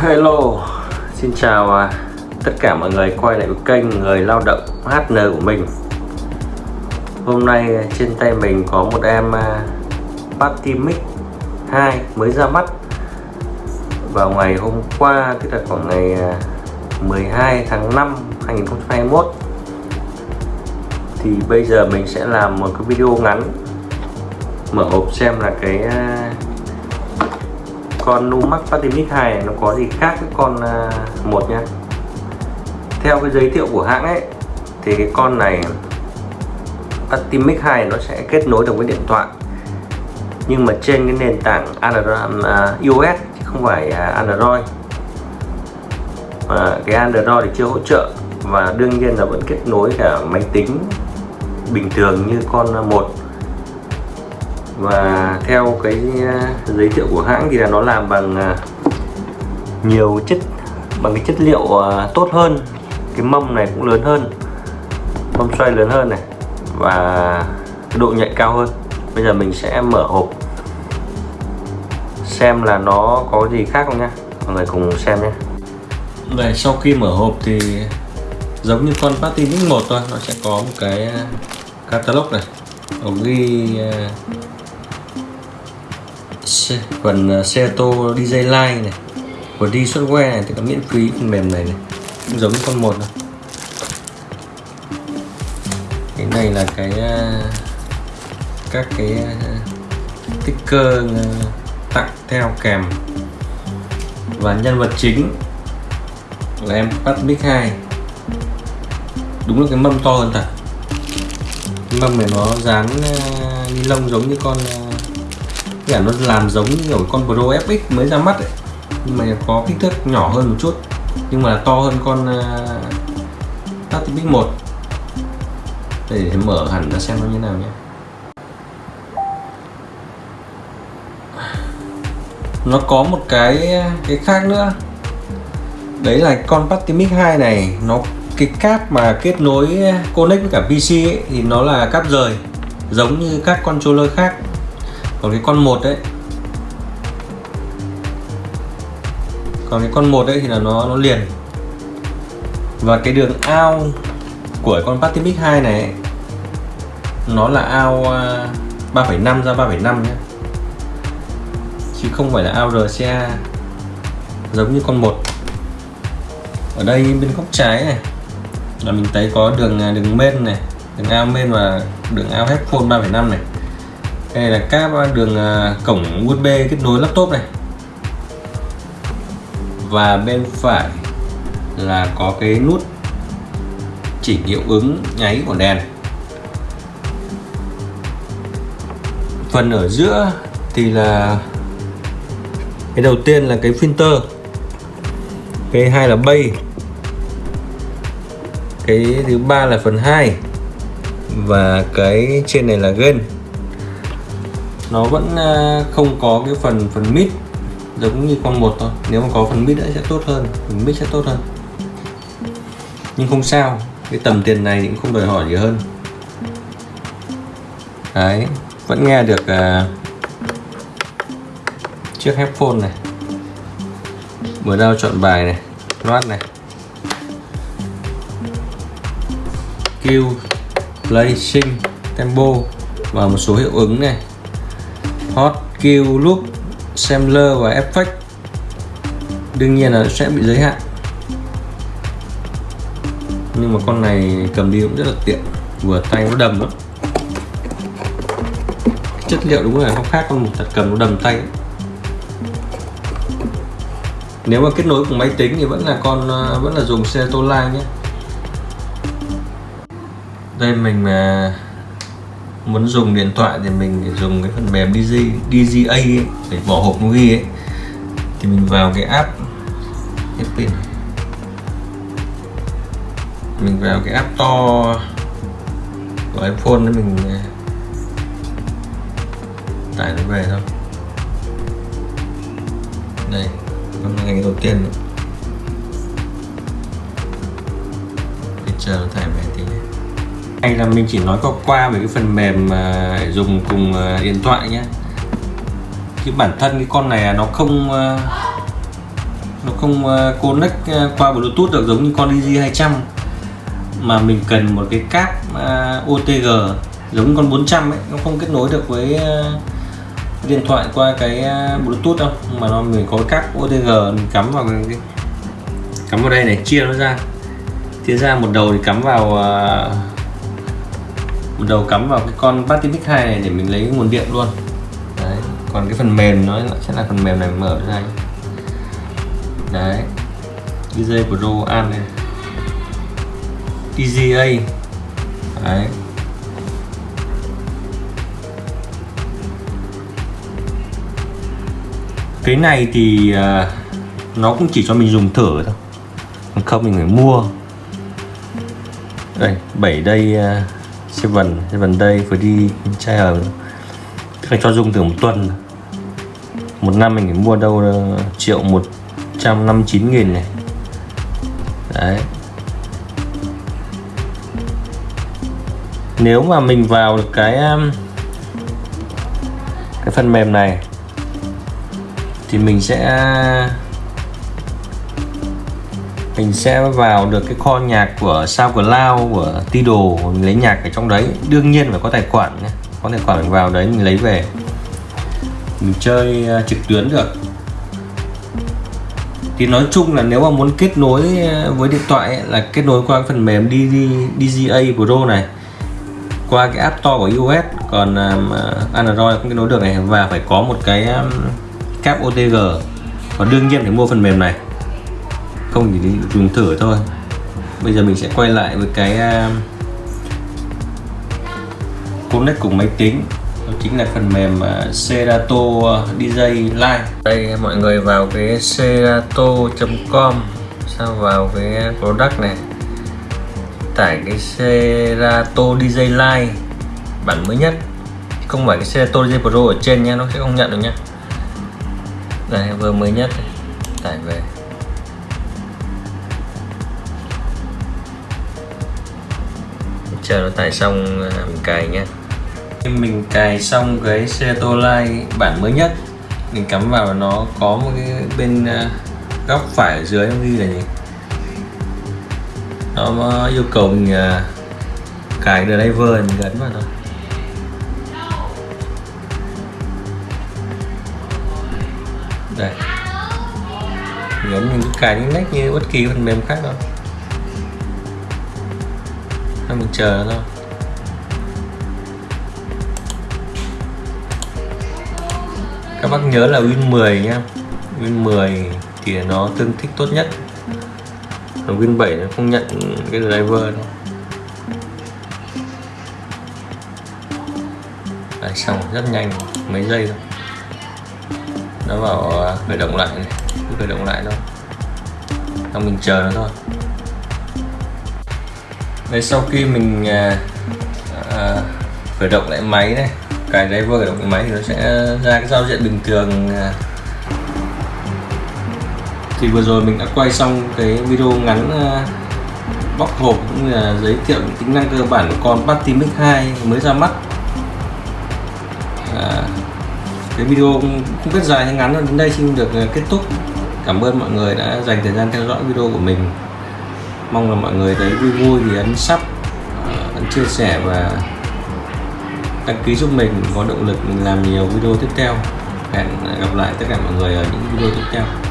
Hello, xin chào à, tất cả mọi người quay lại với kênh Người Lao động HN của mình. Hôm nay à, trên tay mình có một em à, Patimic 2 mới ra mắt. Vào ngày hôm qua, tức là khoảng ngày à, 12 tháng 5 2021 Thì bây giờ mình sẽ làm một cái video ngắn Mở hộp xem là cái con Numax Patimic 2 này nó có gì khác với con à, một nha theo cái giới thiệu của hãng ấy thì cái con này Patimic 2 nó sẽ kết nối được với điện thoại. Nhưng mà trên cái nền tảng Android, uh, iOS chứ không phải uh, Android. Mà cái Android thì chưa hỗ trợ và đương nhiên là vẫn kết nối cả máy tính bình thường như con một và theo cái à, giới thiệu của hãng thì là nó làm bằng à, nhiều chất, bằng cái chất liệu à, tốt hơn. Cái mâm này cũng lớn hơn, mâm xoay lớn hơn này, và cái độ nhạy cao hơn. Bây giờ mình sẽ mở hộp, xem là nó có gì khác không nhá. Mọi người cùng xem nhé đây, sau khi mở hộp thì giống như con Party Mix 1 thôi, nó sẽ có một cái catalog này. Nó ghi phần à, xe ô tô DJ line này của đi software này, thì có miễn phí phần mềm này này, cũng giống như con một này. cái này là cái à, các cái à, sticker tặng theo kèm. Và nhân vật chính là em bắt mic 2 đúng là cái mâm to hơn thật. Mâm này nó dán ni lông giống như con là nó làm giống như kiểu con Pro FX mới ra mắt ấy. Nhưng mà có kích thước nhỏ hơn một chút. Nhưng mà to hơn con uh, Tactic 1 để mở hẳn ra xem nó như nào nhé. Nó có một cái à, cái khác nữa. Đấy là con Patimic 2 này nó cái cáp mà kết nối à, connect với cả PC ấy, thì nó là cáp rời. Giống như các controller khác còn cái con một đấy còn cái con một đấy thì là nó nó liền. Và cái đường ao của con Patimic 2 này nó là ao à, 3,5 ra 3,5 nhé. Chứ không phải là ao RCA giống như con một. Ở đây bên góc trái này là mình thấy có đường à, đường main này đường ao main và đường ao headphone 3,5 này đây là cáp à, đường à, cổng USB kết nối laptop này. Và bên phải là có cái nút chỉnh hiệu ứng nháy của đèn. Phần ở giữa thì là cái đầu tiên là cái filter. Cái hai là bay. Cái thứ ba là phần 2 và cái trên này là gain nó vẫn ờ, không có cái phần phần mid giống như con một thôi. Nếu mà có phần mid sẽ tốt hơn phần mid sẽ tốt hơn. Nhưng không sao cái tầm tiền này cũng không đòi hỏi gì hơn. Đấy vẫn nghe được uh, chiếc headphone này mở đao chọn bài này loát này. Q play sync tempo và một số hiệu ứng này hot kill loop sampler và effect đương nhiên là sẽ bị giới hạn. Nhưng mà con này cầm đi cũng rất là tiện, vừa tay nó đầm lắm. Chất liệu đúng là nó khác con một thật, cầm nó đầm tay. Nếu mà kết nối cùng máy tính thì vẫn là con ờ, vẫn là dùng Seto Line nhé. Đây mình mà muốn dùng điện thoại thì mình dùng cái phần mềm DJ, DGA ấy, để bỏ hộp nó ghi ấy. Thì mình vào cái app cái pin. Mình vào cái app to của iPhone để mình à, tải nó về thôi. Đây con ngày đầu tiên. Bây chờ nó tải về hay là mình chỉ nói qua qua về cái phần mềm mà dùng cùng à, điện thoại nhé chứ bản thân cái con này nó không à, nó không à, connect qua bluetooth được giống như con DG 200 mà mình cần một cái cáp OTG giống con 400 ấy, nó không kết nối được với điện thoại qua cái bluetooth đâu. Mà nó mình có cáp OTG mình cắm vào cái cắm vào đây này, chia nó ra. Chia ra một đầu thì cắm vào một đầu cắm vào cái con Batimic 2 này để mình lấy nguồn điện luôn. Đấy còn cái phần mềm nó sẽ là phần mềm này mở ra đấy DJ Pro An này. TGA đấy. Cái này thì uh, nó cũng chỉ cho mình dùng thử thôi. Còn không mình phải mua. Đây 7 đây uh, seven seven day đi trial tức là cho dùng từ một tuần. Một năm mình phải mua đâu ờ, triệu một trăm năm chín nghìn này. Đấy. Nếu mà mình vào được cái ờ, cái phần mềm này, thì mình sẽ mình sẽ vào được cái kho nhạc của SoundCloud của Tidal mình lấy nhạc ở trong đấy. Đương nhiên phải có tài khoản nhé. Có tài khoản mình vào đấy mình lấy về. Mình chơi à, trực tuyến được. Thì nói chung là nếu mà muốn kết nối à, với điện thoại ấy, là kết nối qua phần mềm DGA Pro này qua cái App Store của iOS. Còn um, Android không kết nối được này. Và phải có một cái um, cáp OTG và đương nhiên phải mua phần mềm này không, chỉ dùng thử thôi. Bây giờ mình sẽ quay lại với cái à, connect cùng máy tính. Đó chính là phần mềm à, Serato DJ Live đây, mọi người vào cái serato.com Sau vào cái product này. Tải cái Serato DJ Live bản mới nhất. Không phải cái Serato DJ Pro ở trên nha, nó sẽ không nhận được nha. đây, vừa mới nhất tải về. Chờ nó tải xong ờ, mình cài nhé khi mình cài xong cái Serato Live bản mới nhất mình cắm vào nó có một cái bên ờ, góc phải ở dưới nó ghi là gì? Nó yêu cầu mình uh, cài driver mình gắn vào thôi. Đây. Gắn mình cứ cài những nách như bất kỳ phần mềm khác đâu. Thôi mình chờ nó thôi. Các bác nhớ là Win 10 nhá. Win 10 thì nó tương thích tốt nhất. Còn Win 7 nó không nhận cái driver đâu. Đấy, xong rất nhanh mấy giây thôi. Nó vào à, khởi động lại này. Khởi động lại thôi. Xong mình chờ nó thôi đây sau khi mình à, à, khởi động lại máy này cài driver khởi động máy thì nó sẽ ra cái giao diện bình thường à, thì vừa rồi mình đã quay xong cái video ngắn à, bóc hộp cũng như là giới thiệu những tính năng cơ bản của con Batimic 2 mới ra mắt. À, cái video không biết dài hay ngắn đến đây xin được à, kết thúc. Cảm ơn mọi người đã dành thời gian theo dõi video của mình mong là mọi người thấy vui vui thì ấn sắp ờ, ấn chia sẻ và đăng ký giúp mình, có động lực mình làm nhiều video tiếp theo. Hẹn gặp lại tất cả mọi người ở những video tiếp theo.